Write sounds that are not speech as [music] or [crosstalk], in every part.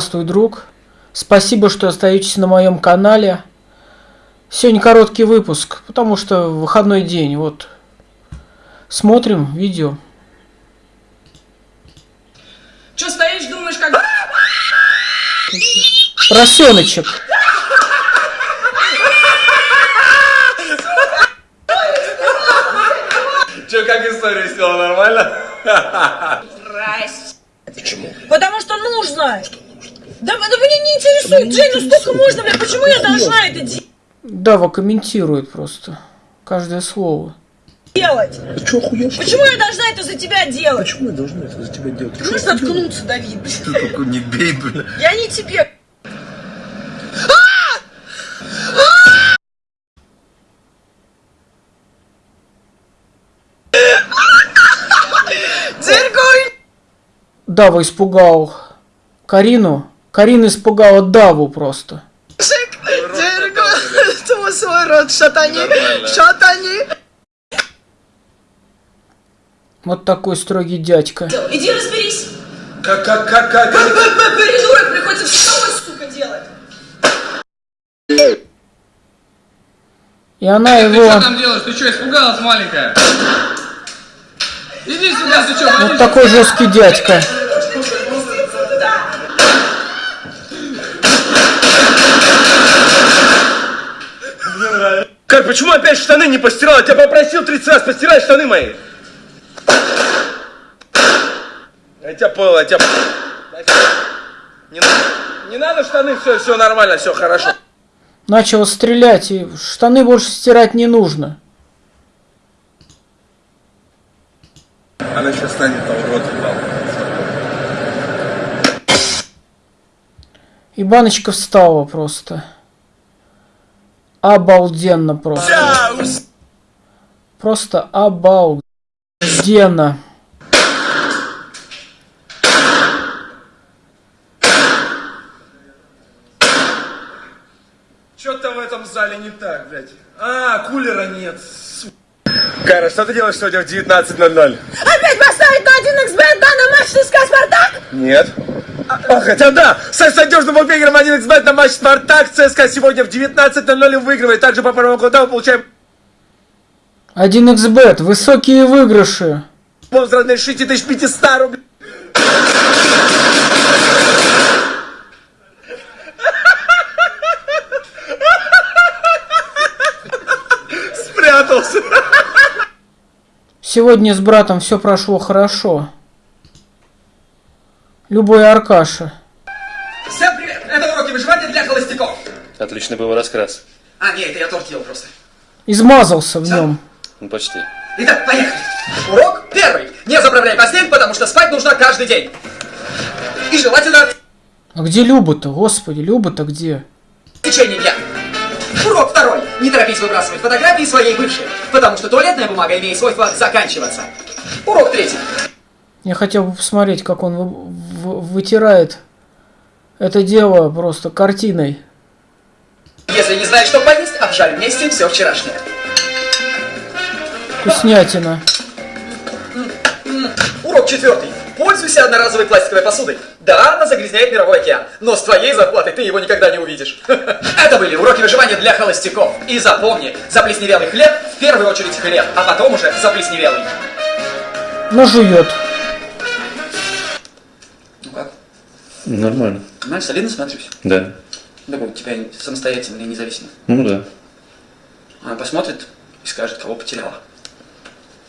Здравствуй, друг. Спасибо, что остаетесь на моем канале. Сегодня короткий выпуск, потому что выходной день. Вот. Смотрим видео. Че стоишь, думаешь, как... Поросеночек. Че, как история села, нормально? Здрасте. Почему? Потому что нужно. Да, да меня не интересует, Джей, ну сколько можно, бля, почему я должна это Дава комментирует просто. Каждое слово. делать? Ты что, охуел, что? Почему я должна это за тебя делать? Почему я должна это за тебя делать? Ты Ты охуел? заткнуться, Давид? Какой не бей, бля. Я не тебе. Дава испугал Карину. Карина испугала Даву просто. Дергуй! Твой свой рот, шатани! Шатани! Вот такой строгий дядька. Иди разберись! Как, как, как, как? Придурок, приходится все сука, делать! И она Ты что его... там делаешь? Ты что, испугалась, маленькая? Иди сюда, ты что, Вот такой жесткий дядька. Как, почему опять штаны не постирал? Я тебя попросил 30 раз, постирай штаны мои. Я тебя понял, я тебя... Не, не надо штаны, все, все нормально, все хорошо. Начал стрелять, и штаны больше стирать не нужно. Она сейчас станет там в рот. И баночка встала просто. Обалденно просто. Просто обалденно. Что-то в этом зале не так, блядь. А, кулера нет. Кайра, что ты делаешь сегодня в 19.00? Опять поставить на 1xbet, да, на матч ЦСКА Спартак? Нет. А, [laughs] хотя да, с надежным букмекером 1xbet на матч Спартак ЦСКА сегодня в 19.00 выигрывает. Также по промокоду получаем 1xbet, высокие выигрыши. бонус в размере 6500 рублей. [laughs] Спрятался. Сегодня с братом все прошло хорошо. Любой Аркаша. Всем привет! Это уроки выживания для холостяков. Отличный был раскрас. А, нет, это я торт ел просто. Измазался в нем. Ну, почти. Итак, поехали. Урок первый. Не заправляй постель, потому что спать нужно каждый день. И желательно А где Люба-то? Господи, Люба-то где? в течение дня. Урок второй. Не торопись выбрасывать фотографии своей бывшей, потому что туалетная бумага имеет свойство заканчиваться. Урок третий. Я хотел бы посмотреть, как он вы- вы- вытирает это дело просто картиной. Если не знаешь, что поесть, обжарь вместе все вчерашнее. Вкуснятина. Урок четвертый. Пользуйся одноразовой пластиковой посудой. Да, она загрязняет мировой океан, но с твоей зарплатой ты его никогда не увидишь. [laughs] Это были уроки выживания для холостяков. И запомни, заплесневелый хлеб в первую очередь хлеб, а потом уже заплесневелый. Но жует. Нормально. Знаешь, солидно смотрюсь. Да. Такой, тебя самостоятельно и независимо. Ну да. Она посмотрит и скажет, кого потеряла.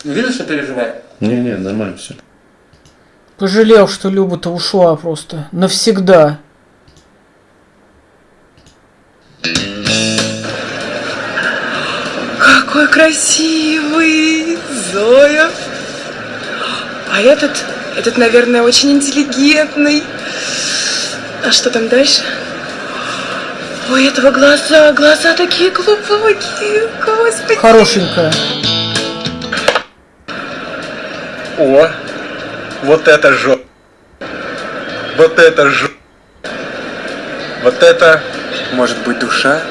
Не видно, что переживаю? Не-не, нормально все. Пожалел, что Люба-то ушла просто. Навсегда. Какой красивый, Зоя. А этот, этот, наверное, очень интеллигентный. А что там дальше? У этого глаза, глаза такие глубокие, господи. Хорошенькая. О, вот это жо... Вот это жо... Вот это, может быть, душа?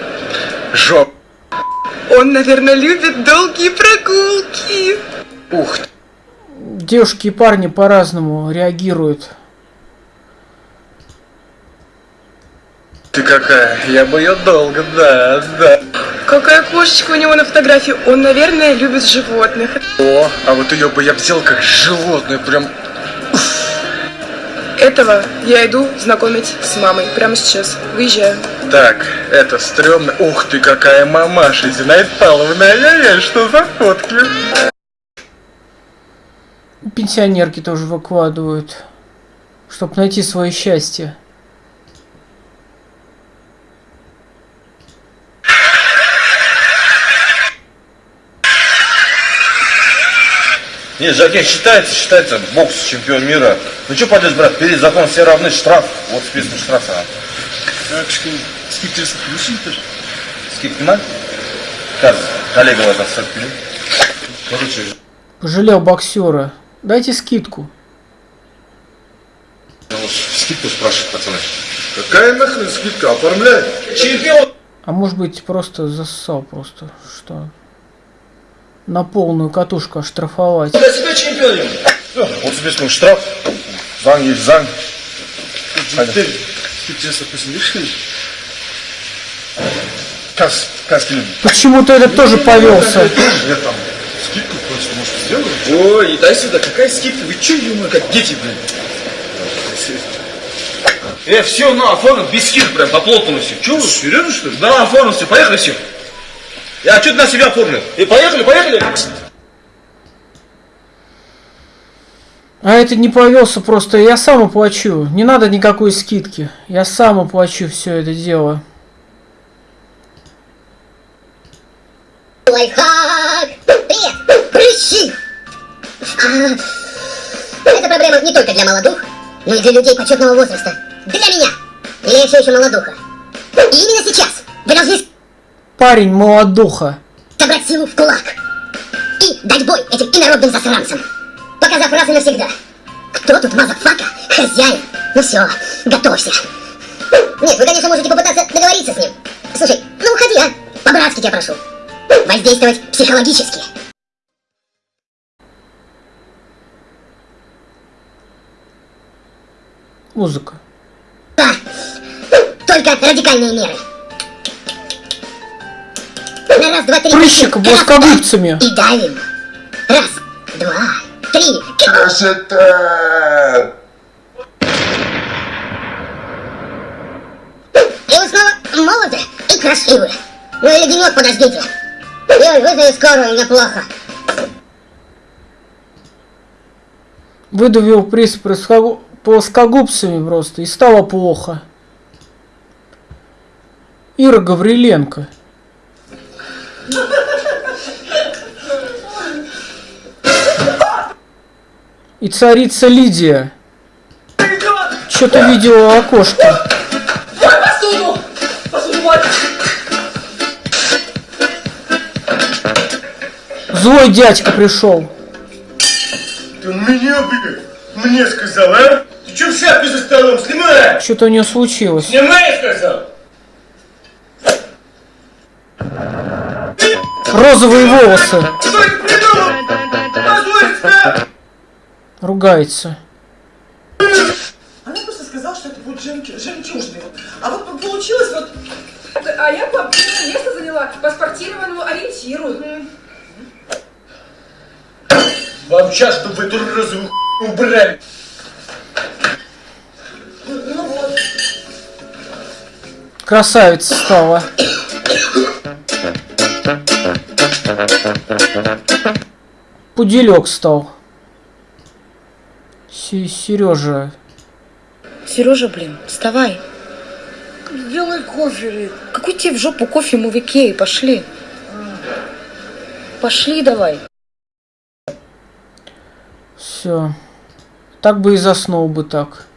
Жоп. Он, наверное, любит долгие прогулки. Ух ты. Девушки и парни по-разному реагируют Ты какая? Я бы ее долго, да, да. Какая кошечка у него на фотографии. Он, наверное, любит животных. О, а вот ее бы я взял как животное, прям Этого я иду знакомить с мамой. Прямо сейчас. Выезжаю. Так, это стрёмно. Ух ты, какая мамаша, Зинаида Павловна, ай-яй-яй, что за фотки? Пенсионерки тоже выкладывают, чтобы найти свое счастье. Не, Жаке считается, считается бокс чемпион мира. Ну что полез, брат, перед закон все равны, штраф. Вот список штрафа. На? Как коллега вас? Короче, Пожалел боксера. Дайте скидку. скидку спрашивают, пацаны. Какая нахрен скидка? Оформляй. Чемпион! А может быть просто зассал просто, что на полную катушку оштрафовать. Для себя чемпионом! Вот список штраф. Зан есть зан. Теперь скидки допустим, решили. Кас, каски люди. Почему-то этот тоже повелся. Я там скидку просто, может, сделаю? Ой, дай сюда, какая скидка? Вы чё, ё как дети, блин? Э, все, на, оформил, без скидок прям, по плотному все. Чё вы? Серьезно, что ли? Да, оформил все, поехали все. Я что-то на себя оформил. И поехали, поехали. А это не повелся просто, я сам оплачу. Не надо никакой скидки. Я сам оплачу все это дело. Лайфхак! Привет! Прыщи! А, Это проблема не только для молодух, но и для людей почетного возраста. Для меня! Или я все еще молодуха? И именно сейчас вы должны Парень молодуха. собрать силу в кулак и дать бой этим инородным засранцам, показав раз и навсегда. Кто тут motherfucker? Хозяин? Ну все, готовься. Нет, вы, конечно, можете попытаться договориться с ним. Слушай, ну уходи, а? По-братски тебя прошу. Воздействовать психологически. Музыка. Да, только радикальные меры. Раз, два, три. Прыщик плоскогубцами. И давим. Раз, два, три. Красота! И вы снова молоды и красивы. Ну или денек подождите. Ой, вызови скорую, мне плохо. Выдавил приз плоскогу- плоскогубцами просто и стало плохо. Ира Гавриленко. И царица Лидия. Что-то видела в окошке. Посуду! Посуду, вот! Злой дядька пришел. Ты меня, блядь, мне сказал, а? Ты чё в шапке за столом? Снимай! Что-то у нее случилось. Снимай, сказал! Розовые волосы. Что ты придумал? Позволь себя! Ругается. Она просто сказала, что это будет жемчу- жемчужный. Вот. А вот получилось вот... А я папина место заняла по спортивному ориентиру. Вам сейчас, чтобы вы эту розовую убрали. Красавица стала. Пуделек стал. Сережа. Сережа, блин, вставай. Сделай кофе, Рит. Какой тебе в жопу кофе мы в Икее? Пошли. Пошли давай. Все. Так бы и заснул бы так.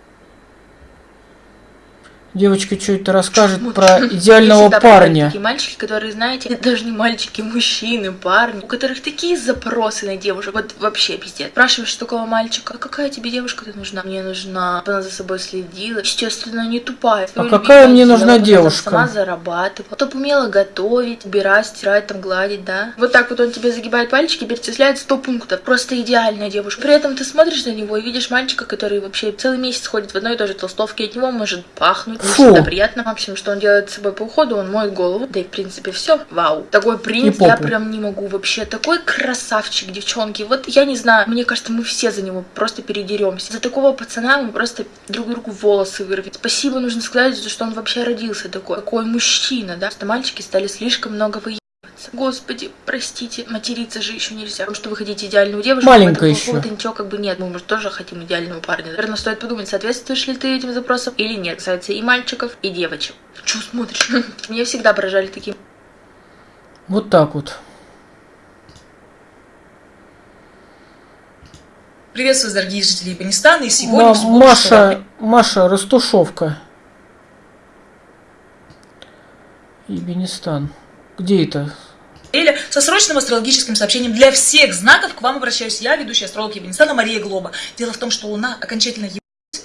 Девочка что-то расскажет про [laughs] идеального парня. Такие мальчики, которые, знаете, [laughs] даже не мальчики, мужчины, парни, у которых такие запросы на девушек. Вот вообще пиздец. Спрашиваешь такого мальчика, а какая тебе девушка-то нужна? Мне нужна, чтобы она за собой следила. Естественно, не тупая. А какая мне нужна девушка? Сама зарабатывала. Чтоб умела готовить, убирать, стирать, там, гладить, да? Вот так вот он тебе загибает пальчики, перечисляет 100 пунктов. Просто идеальная девушка. При этом ты смотришь на него и видишь мальчика, который вообще целый месяц ходит в одной и той же толстовке. От него может пахнуть. Мне Фу. всегда приятно. В общем, что он делает с собой по уходу, он моет голову. Да и, в принципе, все. Вау. Такой принц, я прям не могу вообще. Такой красавчик, девчонки. Вот я не знаю, мне кажется, мы все за него просто передеремся. За такого пацана мы просто друг другу волосы вырвем. Спасибо нужно сказать, за что он вообще родился такой. Какой мужчина, да? Что мальчики стали слишком много выебываться. Господи, простите, материться же еще нельзя. Потому что вы хотите идеальную девушку. Маленькая еще. поводу ничего как бы нет. Мы, может, тоже хотим идеального парня. Наверное, стоит подумать, соответствуешь ли ты этим запросам или нет. Касается и мальчиков, и девочек. Че смотришь? [laughs] Меня всегда поражали такие Вот так вот. Приветствую, дорогие жители Афганистана. И сегодня субботу, Маша, Маша, растушевка. Ебенистан. Где это? Со срочным астрологическим сообщением для всех знаков. К вам обращаюсь я, ведущая астролог Ебенистана Мария Глоба. Дело в том, что Луна окончательно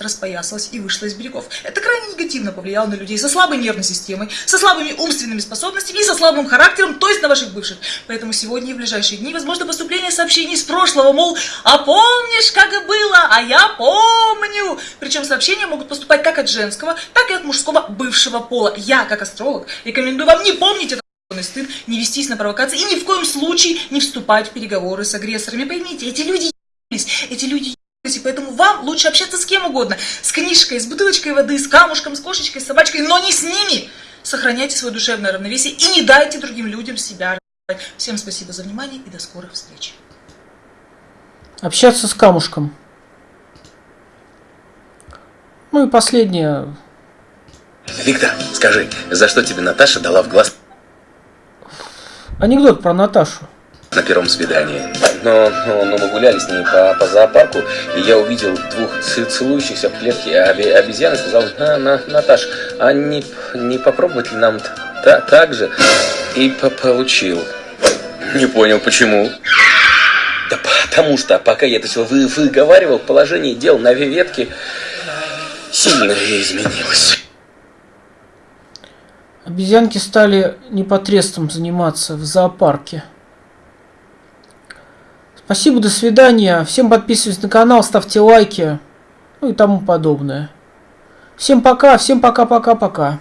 распоясалась и вышла из берегов. Это крайне негативно повлияло на людей со слабой нервной системой, со слабыми умственными способностями и со слабым характером, то есть на ваших бывших. Поэтому сегодня и в ближайшие дни возможно поступление сообщений с прошлого, мол, а помнишь, как и было, а я помню. Причем сообщения могут поступать как от женского, так и от мужского бывшего пола. Я, как астролог, рекомендую вам не помнить это стыд, не вестись на провокации и ни в коем случае не вступать в переговоры с агрессорами. Поймите, эти люди ебались, эти люди ебались, и поэтому вам лучше общаться с кем угодно. С книжкой, с бутылочкой воды, с камушком, с кошечкой, с собачкой, но не с ними. Сохраняйте свое душевное равновесие и не дайте другим людям себя разрушать. Всем спасибо за внимание и до скорых встреч. Общаться с камушком. Ну и последнее. Виктор, скажи, за что тебе Наташа дала в глаз Анекдот про Наташу. на первом свидании? Но, но, но мы гуляли с ней по, по зоопарку, и я увидел двух целующихся в клетке оби- обезьян и сказал, а, на, Наташ, а не, не попробовать ли нам та, так же? И по- получил. Не понял, почему. Да потому что, пока я это все вы, выговаривал, положение дел на ветке сильно изменилось. Обезьянки стали непотребством заниматься в зоопарке. Спасибо, до свидания. Всем подписывайтесь на канал, ставьте лайки. Ну и тому подобное. Всем пока, всем пока-пока-пока.